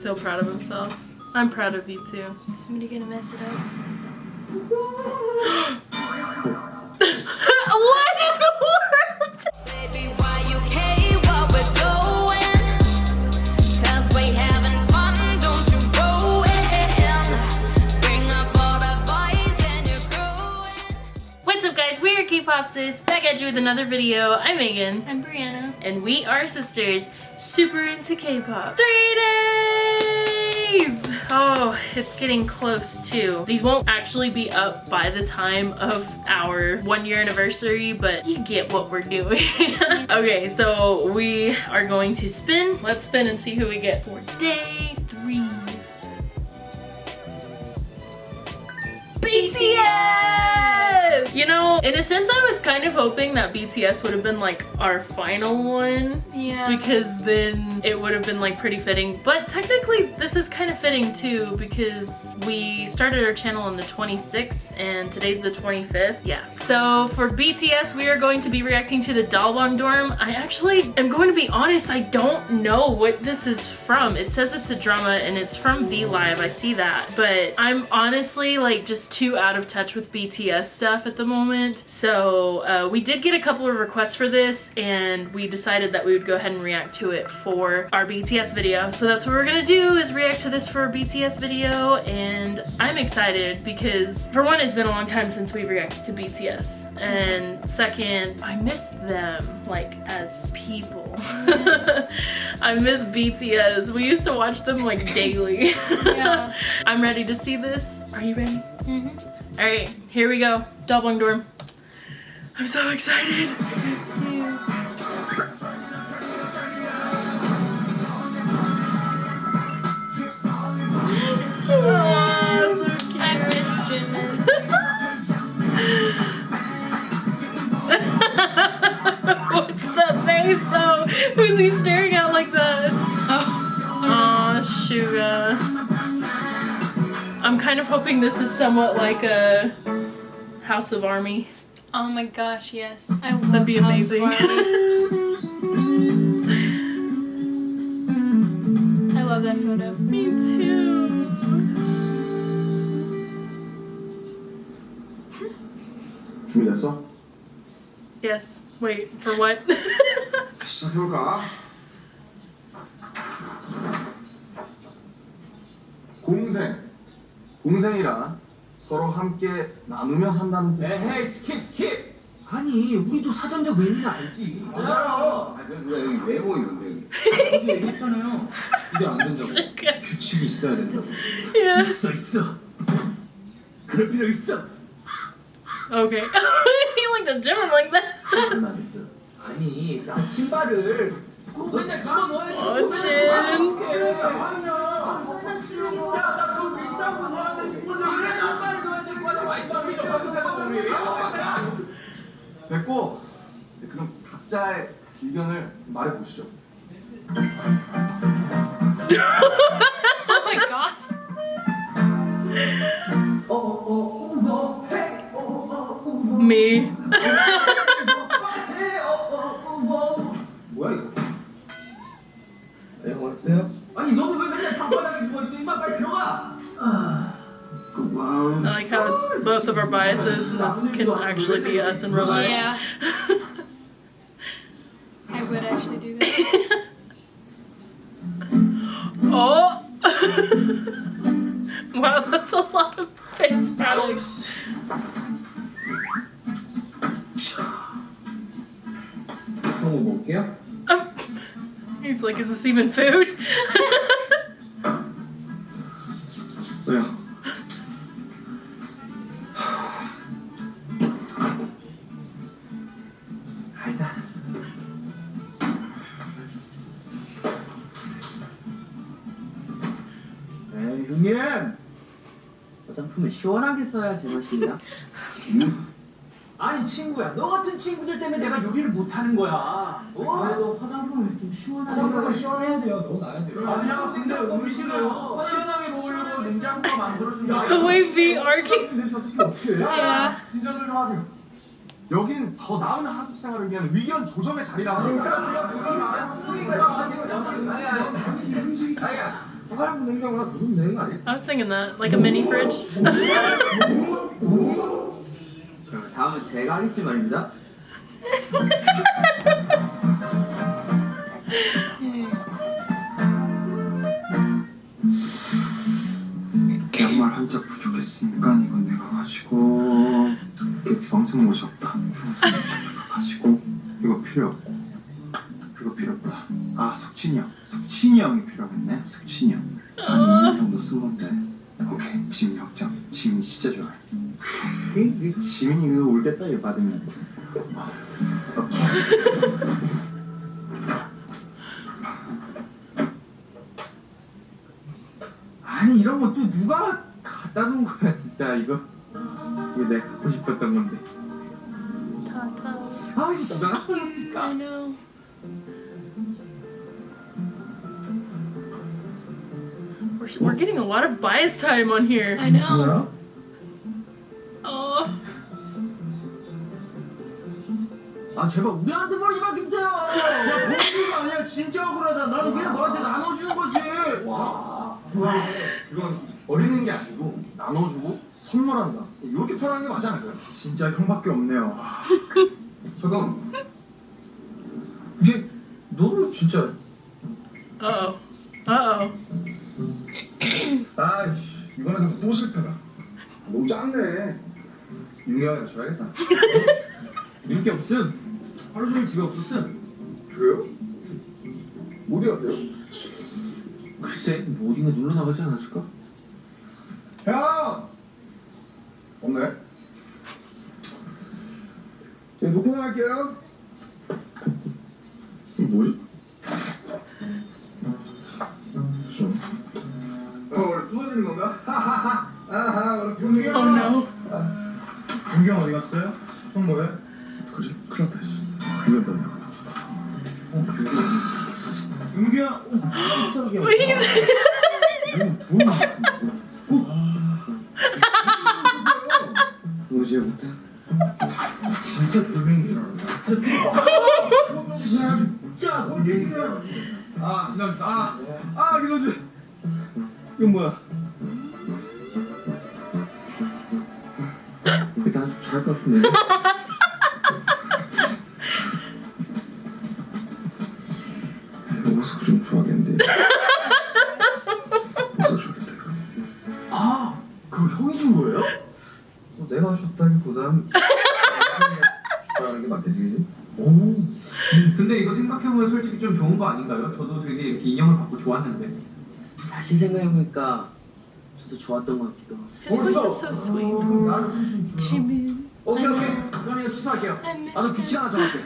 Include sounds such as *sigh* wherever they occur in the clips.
so proud of himself. I'm proud of you too. Is somebody gonna mess it up? Back at you with another video. I'm Megan. I'm Brianna. And we are sisters, super into K-pop. Three days! Oh, it's getting close too. These won't actually be up by the time of our one year anniversary, but you get what we're doing. *laughs* okay, so we are going to spin. Let's spin and see who we get for day three. BTS! You know, in a sense I was kind of hoping that BTS would have been like our final one. Yeah. because then it would have been like pretty fitting. But technically this is kind of fitting too because we started our channel on the 26th and today's the 25th yeah. So for BTS we are going to be reacting to the Dalbong Dorm. I actually am going to be honest I don't know what this is from. It says it's a drama and it's from V Live I see that. But I'm honestly like just too out of touch with BTS stuff at the moment so uh, we did get a couple of requests for this and we decided that we would go ahead and react to it for our BTS video. So that's what we're gonna do is react to this for a BTS video and I'm excited because for one it's been a long time since we reacted to BTS and second I miss them like as people. *laughs* I miss BTS. We used to watch them like daily. Yeah. *laughs* I'm ready to see this. Are you ready? Mm-hmm. Alright, here we go. Doubling Dorm. I'm so excited. Aw, so. I miss Jimin. What's the face though? Who's he staring at like that? Oh, oh Suga. Uh, I'm kind of hoping this is somewhat like a House of Army. Oh my gosh, yes. I love That'd be House of amazing. Army. I love that photo. Me too. 준비됐어? Yes. Wait, for what? *laughs* *laughs* 시작해볼까? 공생 공생이란 서로 함께 나누며 산다는 뜻이야 에헤이 스킵 스킵. 아니 우리도 사전적 의미는 알지. 알아요. 왜 여기 왜 보이는데 어제 얘기했잖아요. 이제 안 된다고. 규칙이 있어야 된다고. yeah. 있어 있어. 그럴 필요 있어. Okay. you looked at Jimin like that. 아니 나 신발을 맨날 집어넣어야지 어, 진. 됐고 네, 그럼 각자의 의견을 말해보시죠 Oh. Me. 뭐야 이거 네 왔어요? both of our biases, and this can actually be us in real life. Yeah. *laughs* I would actually do that. *laughs* oh! *laughs* wow, that's a lot of face paddles. Oh, yeah. Um, he's like, is this even food? yeah. 화장품을 시원하게 써야 제맛입니다 아니 친구야 너 같은 친구들 때문에 내가 요리를 못하는 거야 어? 그래도 화장품을 좀 시원하게 화장품을 시원해야 돼요. 너무 나야 돼요. 아니야 근데 음식을 시원하게 먹으려고 냉장고가 만들어준 게 the way V argue. Yeah. 진정들 좀 하세요 여긴 더 나은 하숙 생활을 위한 의견 조정의 자리다 그러니까 넣으면 되는 거 아니야? I was thinking that, like a mini fridge. 다음은 제가 하겠지 말입니다. 양말 한짝 부족했으니까 이건 내가 가지고 이게 주황색 모자 없다. 주황색 모자 가지고 이거 필요 없고. 이거 필요 없다 아 석진이 형. 석진이 형이 필요하겠네. 석진이 형 한 2년 정도 쓴 건데. 오케이. 지민이 확정 지민이 진짜 이 지민이 이거 울겠다 이거 받으면. 오케이. 아니 이런 거 또 누가 갖다 놓은 거야 진짜 이거. 이거 내가 갖고 싶었던 건데. 아 이거 누가 갖다 놨을까? We're, we're getting a lot of bias time on here. I know. 뭐야? Oh. 아 제발 우리한테 버리지 마 김태형. 본주가 아니야 진짜 억울하다 나는 그냥 너한테 나눠주는 거지 와 이건 버리는 게 아니고 나눠주고 선물한다 이렇게 표현하는 게 맞지 않을까요? 진짜 형밖에 없네요 잠깐. 이제 너는 진짜 Uh oh. Uh oh. 아이씨 이번에 상또 실패다 너무 작네 윤경이가 줘야겠다 인기 없음. 하루 종일 집에 없었음. 그래요? 어디 갔대요? 글쎄 뭐 어딘가 놀러 나가지 않았을까? 형! 없네 제 놓고 나갈게요 불경 왜 이래? 어제부터 진짜 돌멩인 줄 알았다. 진짜 돌멩인 줄 알았다. 아, 나, 아, 아, 이거 이건 뭐야? 나잘 깠네. 옷을 좀 좋아하겠는데. 좋겠다 이거. 아, 그거 형이 준 거예요? 뭐 내가 줬다기보단 좋아하는 게 맞대지. 오. 근데 이거 생각해보면 솔직히 좀 좋은 거 아닌가요? 저도 되게 이렇게 인형을 받고 좋았는데. 다시 생각해보니까 저도 좋았던 것 같기도 하고. His voice is so sweet. Jimin. 오케이 오케이. 그럼 이거 취소할게요. 나도 규칙 하나 정할게.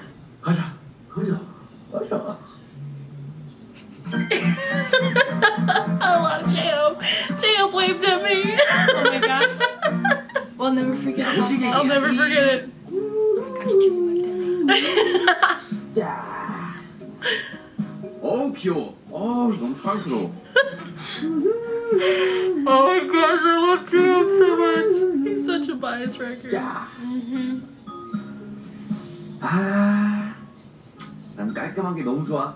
never forget. I'll never forget it. *laughs* Oh my gosh, Oh, *laughs* Oh my gosh, I love Jim so much. He's such a bias wrecker. Yeah. Mm-hmm. 아, 난 깔끔한 게 너무 좋아.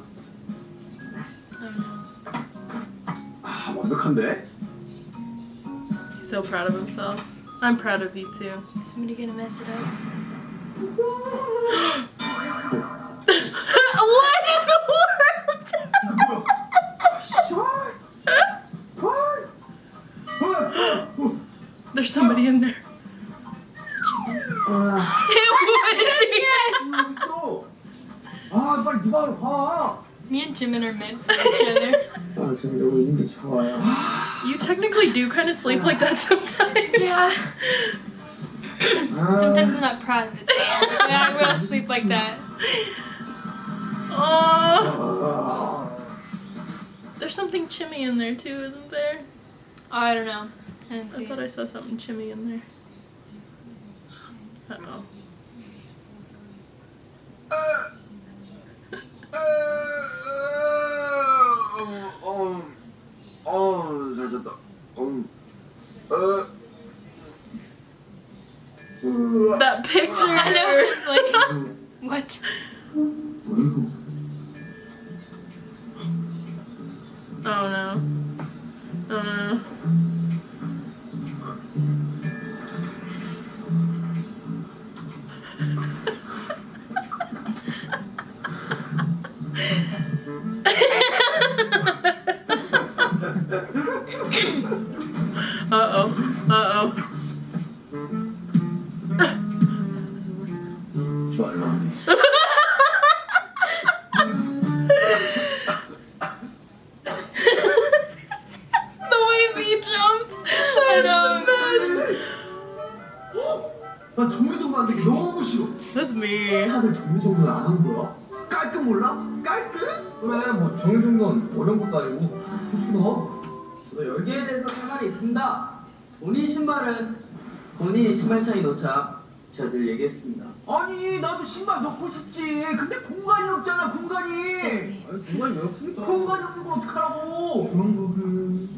아, 완벽한데? He's so proud of himself. I'm proud of you too. Is somebody gonna mess it up? *laughs* what in the world? There's somebody in there. It was yes. *laughs* Me and Jimin are meant for each other. *laughs* You technically do kind of sleep like that sometimes. Yeah. Uh. sometimes I'm not proud of it. yeah, I will sleep like that. Oh. There's something chimmy in there too, isn't there? Oh, I don't know. I, I thought. I saw something chimmy in there. Uh oh picture. I know. 나 정리정돈 안 되게 너무 싫어. That's me. 다들 정리정돈 안 하는 거야? 깔끔 몰라? 깔끔? 그래 뭐 정리정돈 어려운 것도 아니고 너? 저 여기에 대해서 할 말이 있습니다 본인 신발은 본인 신발장에 넣자 제가 늘 얘기했습니다 아니 나도 신발 넣고 싶지 근데 공간이 없잖아 공간이 아니, 공간이 왜 없습니까? 공간이 없는 걸 어떡하라고 그런 거는?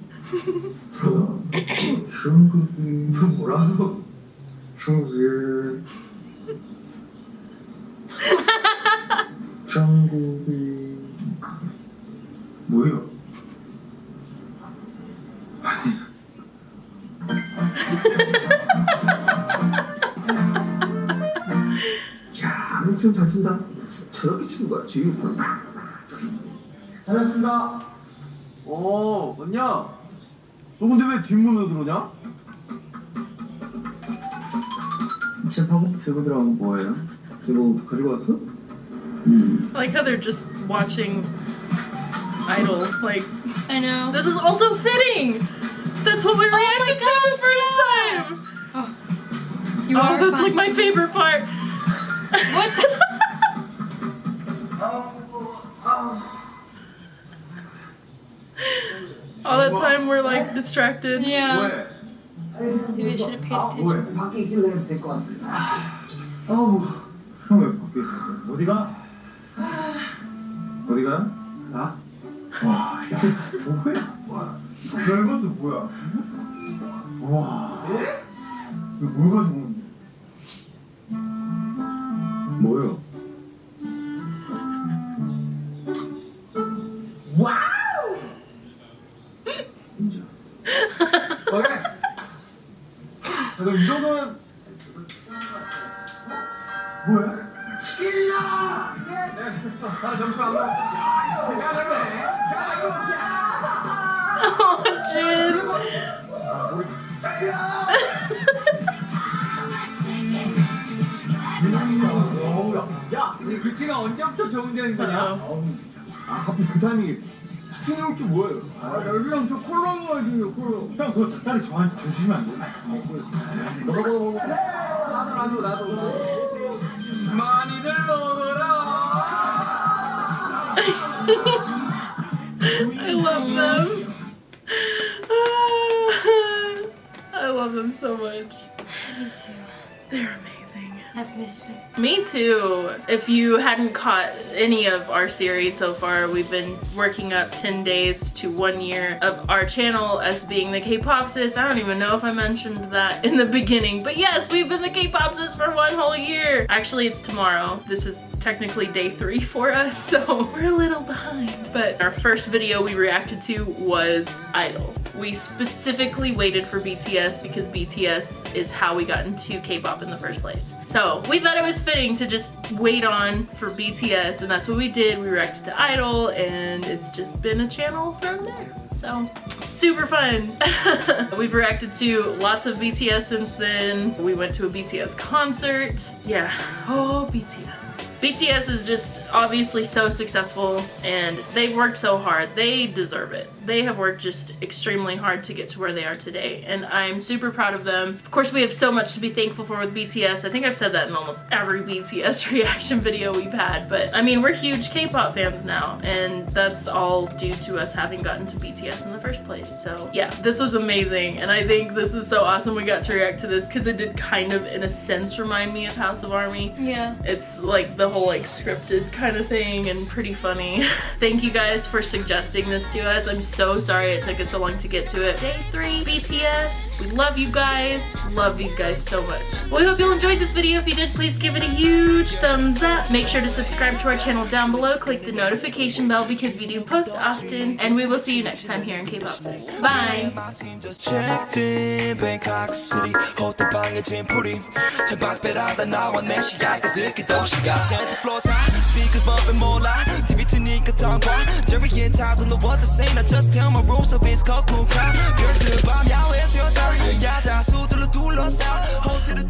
그런 거는 너 뭐라고? 저렇게 추는 거야, 제일 좋아. 잘했습니다 어, 언냐? 너 근데 왜 뒷문으로 들어오냐? 제 방금 들고 들어간 거 뭐예요? 이거 가지고 왔어? 음. I like how they're just watching Idol. Like, I know. this is also fitting. That's what we reacted to the first time. You oh, are that's fun. like my favorite part. What? *laughs* All that time we're like distracted. yeah. 왜? Maybe I should have paid 아, attention. 왜? 밖에 있길래 해도 될 것 같습니다. 아우, 형왜 밖에 있었어? 어디가? 어디가? 나? 와, 야, 뭐야? 와, 야, 이것도 뭐야? 와, 예? 이거 뭘 가지고 오는데? 뭐요? 나 점수 안 먹었어. 내가 잘해. 내가 이거지. Jin. 아, 우리 치킨이야! 민영이야. 야 우리 규칙가 언제부터 적응되는 거냐? Uh-oh. 아, 하필 그 타이밍에 치킨 이렇게 뭐예요? 아 여기랑 저 콜라 먹어야지 콜라 형, 그거 닭다리 저한테 주시면 안 돼? 먹어, 먹어, 먹어. 나도 나도 나도 많이들 먹어라 *laughs* I love them. *laughs* I love them so much. Me too. They're amazing. I've missed them. Me too. If you hadn't caught any of our series so far, we've been working up 10 days to one year of our channel as being the K-pop sis. I don't even know if I mentioned that in the beginning, but yes, we've been the K-pop sis for one whole year. Actually, it's tomorrow. This is technically day three for *laughs* us, so we're a little behind. But our first video we reacted to was Idol. We specifically waited for BTS because BTS is how we got into K-pop in the first place. So we thought it was fitting to just wait on for BTS and that's what we did. We reacted to Idol and it's just been a channel from there. So super fun. *laughs* We've reacted to lots of BTS since then. We went to a BTS concert. Yeah, oh BTS. BTS is just obviously so successful and they've worked so hard. They deserve it. They have worked just extremely hard to get to where they are today and I'm super proud of them. Of course we have so much to be thankful for with BTS. I think I've said that in almost every BTS *laughs* reaction video we've had but I mean we're huge K-pop fans now and that's all due to us having gotten to BTS in the first place. So yeah, this was amazing and I think this is so awesome we got to react to this because it did kind of in a sense remind me of House of Army. Yeah. It's like the whole like scripted kind of thing and pretty funny. *laughs* Thank you guys for suggesting this to us. I'm so sorry it took us so long to get to it. Day three, BTS. We love you guys. Love these guys so much. Well, we hope you enjoyed this video. If you did, please give it a huge thumbs up. Make sure to subscribe to our channel down below. Click the notification bell because we do post often. And we will see you next time here in K-Pop sis. Bye! My team just checked in Bangkok City 호텔 방에 짐풀이 창밖배라다 나와 내 시야가 듣기 도시가 Santa floors high speakers bumping 몰라 TV 트니까 tongue Jerry and Todd don't know what to say I just tell my rules of it's called cool crowd 별들 밤 야외 수영장 야자 수들로 둘러싸 호텔을